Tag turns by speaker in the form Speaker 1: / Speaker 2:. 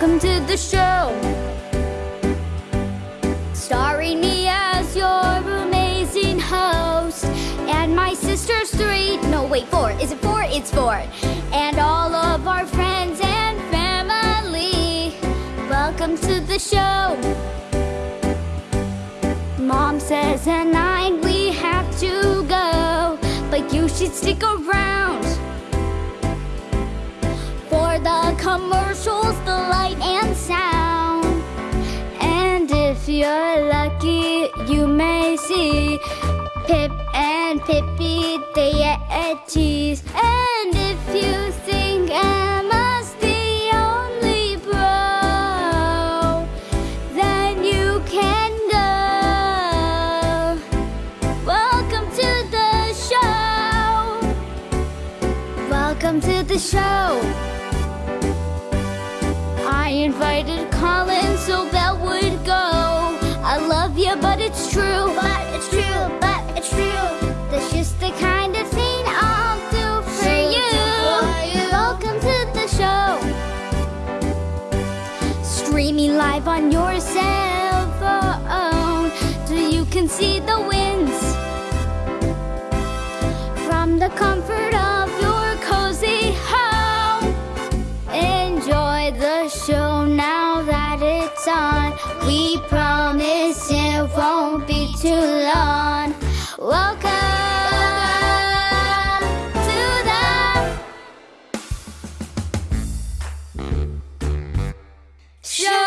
Speaker 1: to the show. Starring me as your amazing host. And my sister's three. No, wait, four. Is it four? It's four. And all of our friends and family. Welcome to the show. Mom says at nine we have to go, but you should stick around for the commercials, the you're lucky, you may see Pip and Pippi, the Yetis. And if you think Emma's the only bro, then you can go. Welcome to the show. Welcome to the show. I invited Colin so Belle Streaming live on your cell phone so you can see the winds from the comfort of your cozy home. Enjoy the show now that it's on. We promise it show.